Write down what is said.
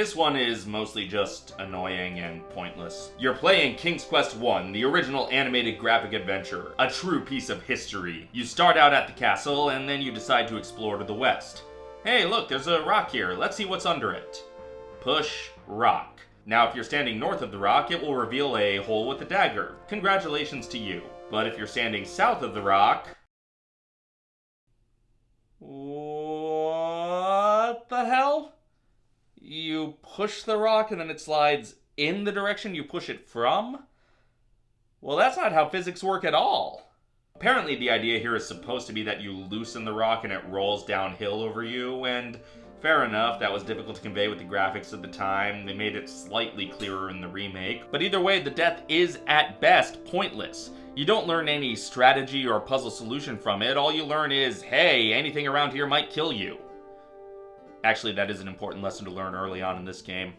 This one is mostly just annoying and pointless. You're playing King's Quest 1, the original animated graphic adventure, a true piece of history. You start out at the castle and then you decide to explore to the west. Hey, look, there's a rock here. Let's see what's under it. Push rock. Now, if you're standing north of the rock, it will reveal a hole with a dagger. Congratulations to you. But if you're standing south of the rock, Push the rock and then it slides in the direction you push it from? Well, that's not how physics work at all. Apparently, the idea here is supposed to be that you loosen the rock and it rolls downhill over you, and fair enough, that was difficult to convey with the graphics of the time. They made it slightly clearer in the remake. But either way, the death is at best pointless. You don't learn any strategy or puzzle solution from it. All you learn is, hey, anything around here might kill you. Actually, that is an important lesson to learn early on in this game.